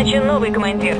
Назначен новый командир.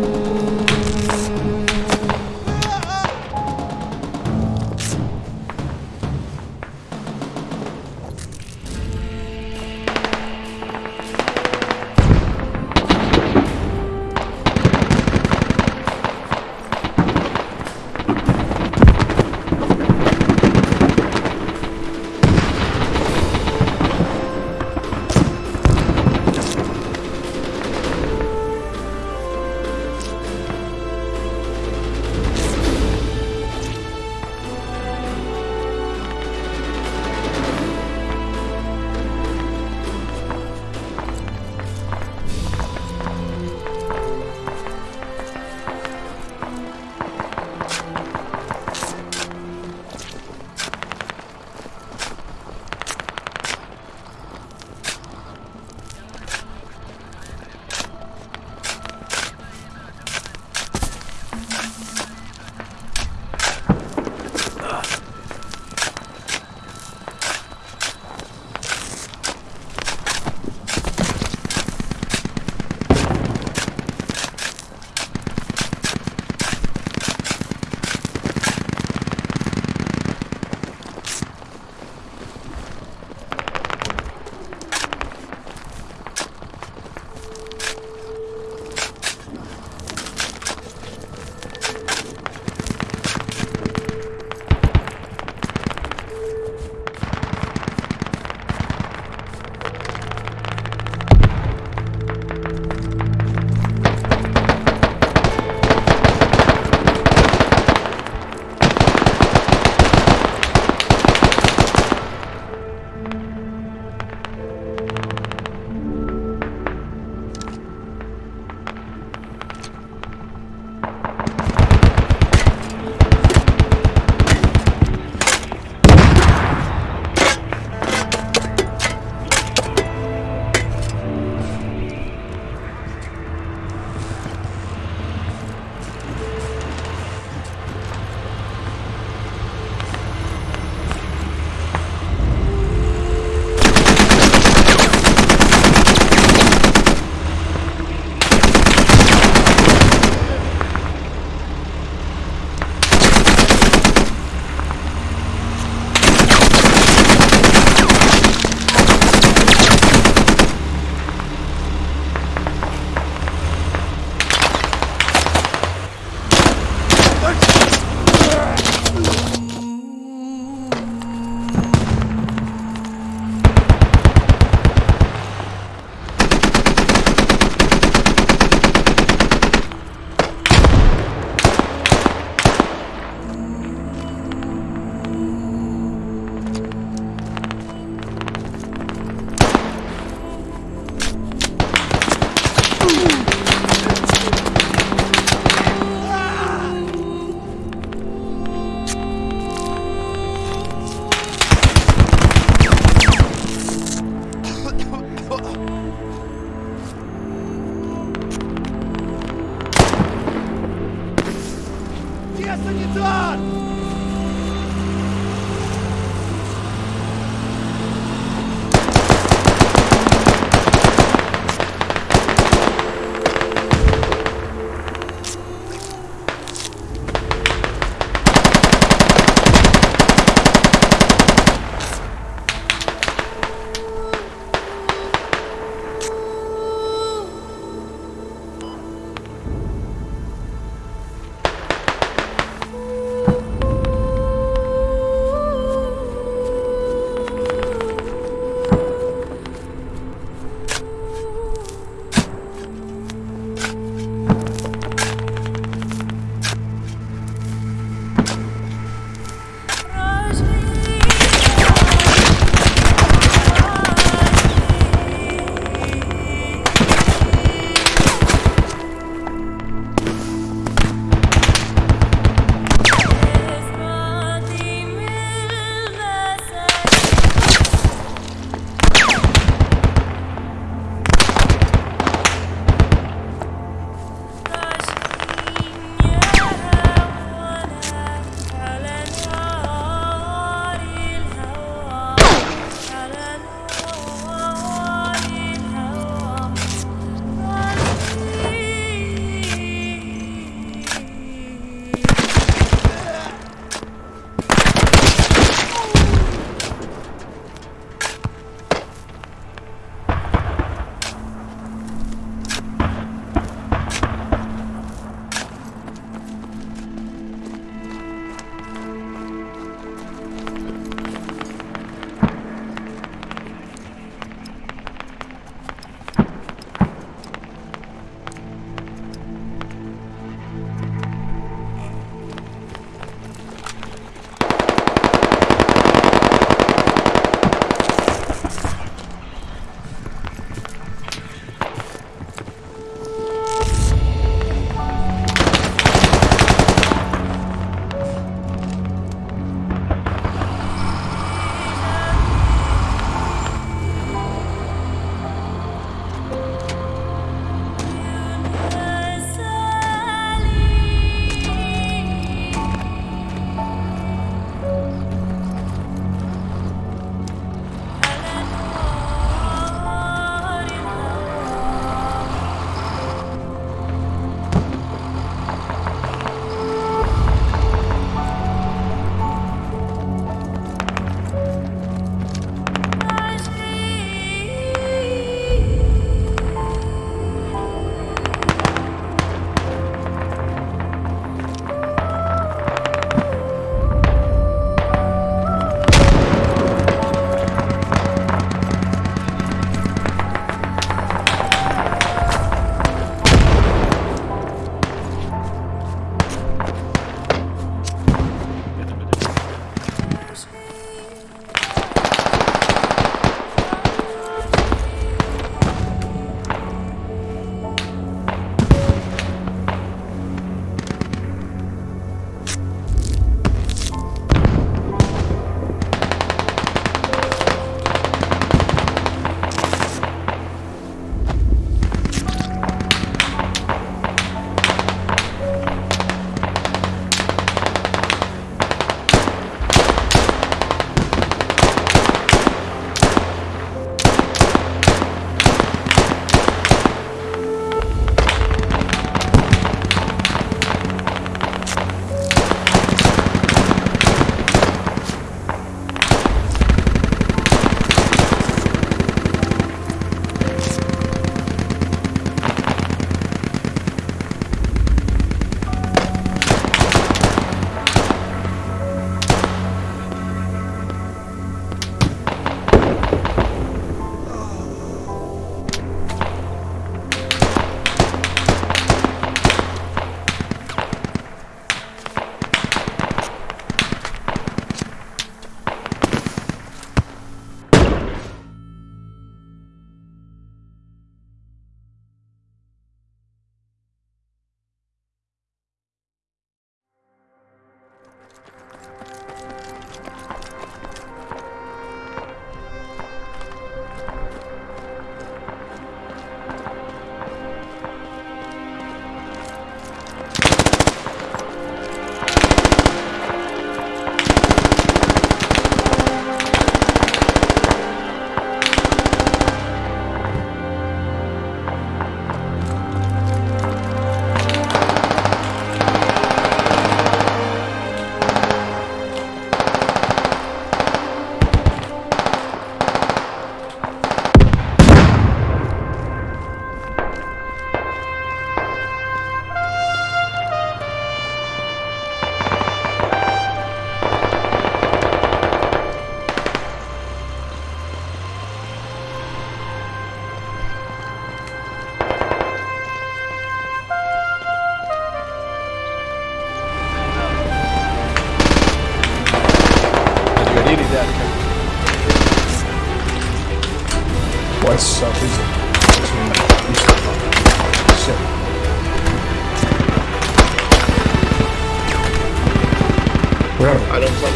Where? I don't play.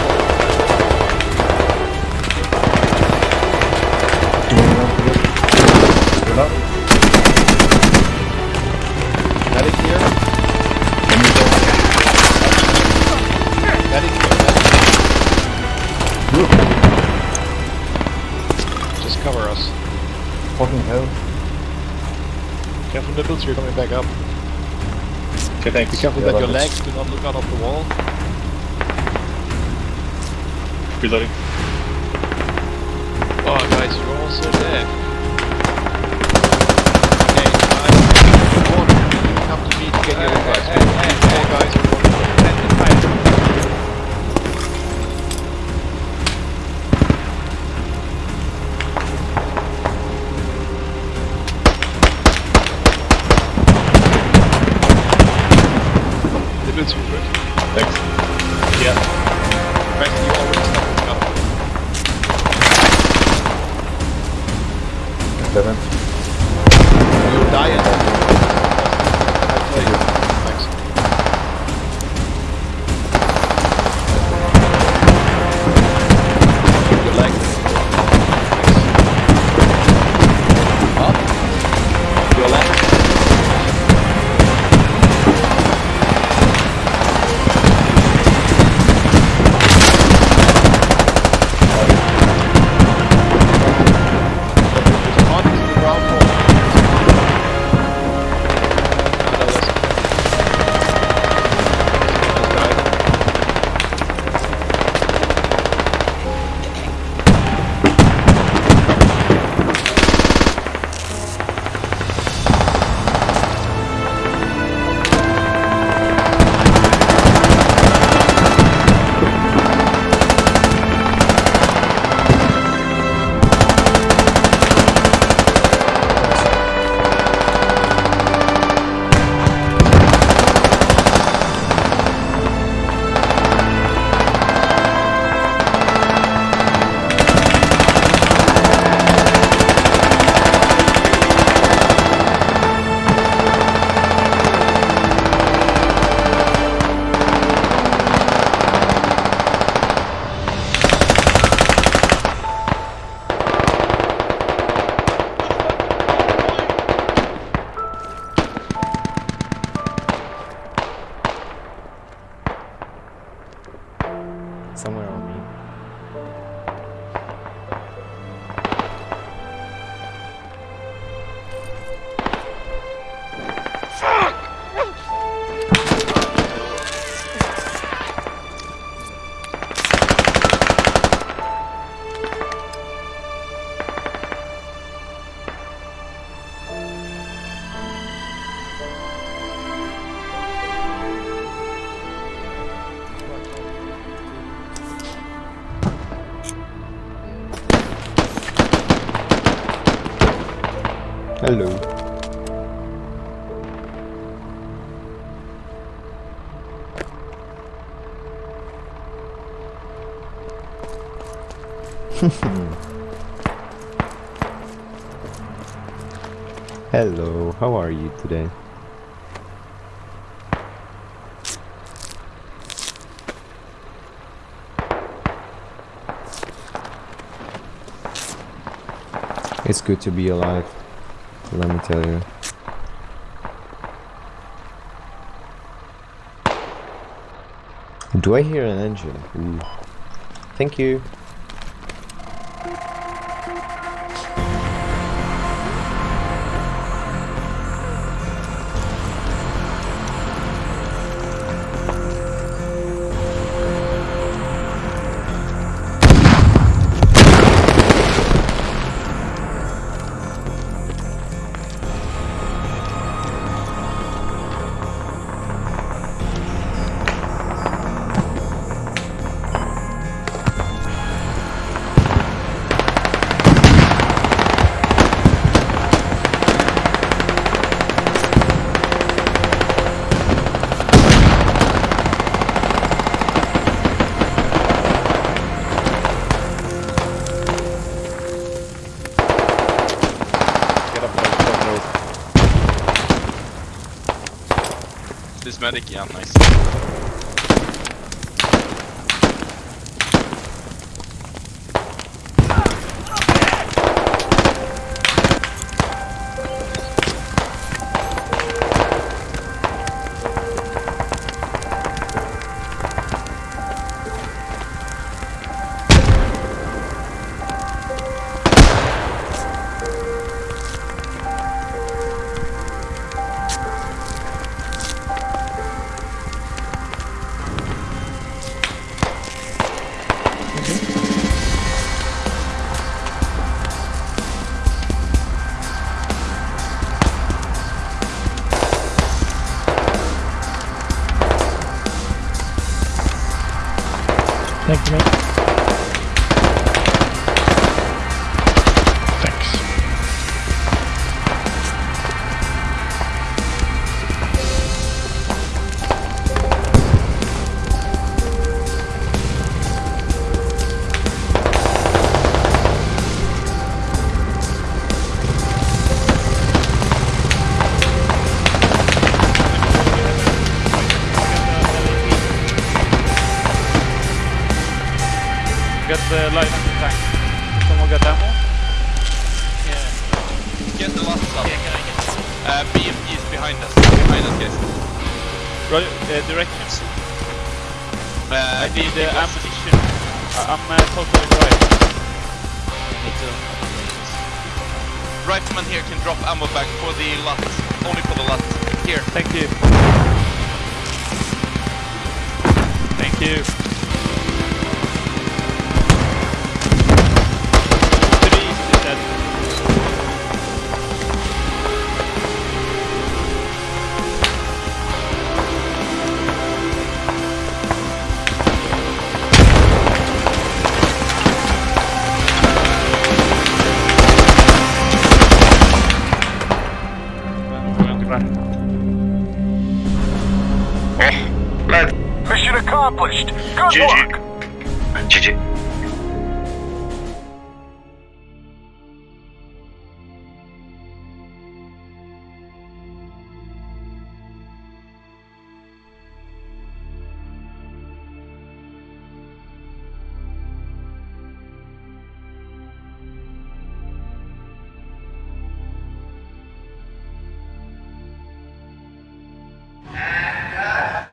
Doing it up here. Medic here. Let me go. Medic here. Medic. Just cover us. Fucking hell. Careful nipples, you're coming back up. Okay, thanks. Be careful Yeah, that your legs do not look out of the wall. Reloading. Oh guys, you're all so dead. Hello. Hello, how are you today? It's good to be alive, let me tell you. Do I hear an engine? Ooh. Thank you. This medic, us. Behind us, guys. Right, uh, directions. Uh, I need BMP uh, ammunition. I- I'm uh, totally right. Me too. Rifleman here can drop ammo back for the lot. Only for the lot. Here. Thank you. Thank you. Accomplished. Good GG. work. GG.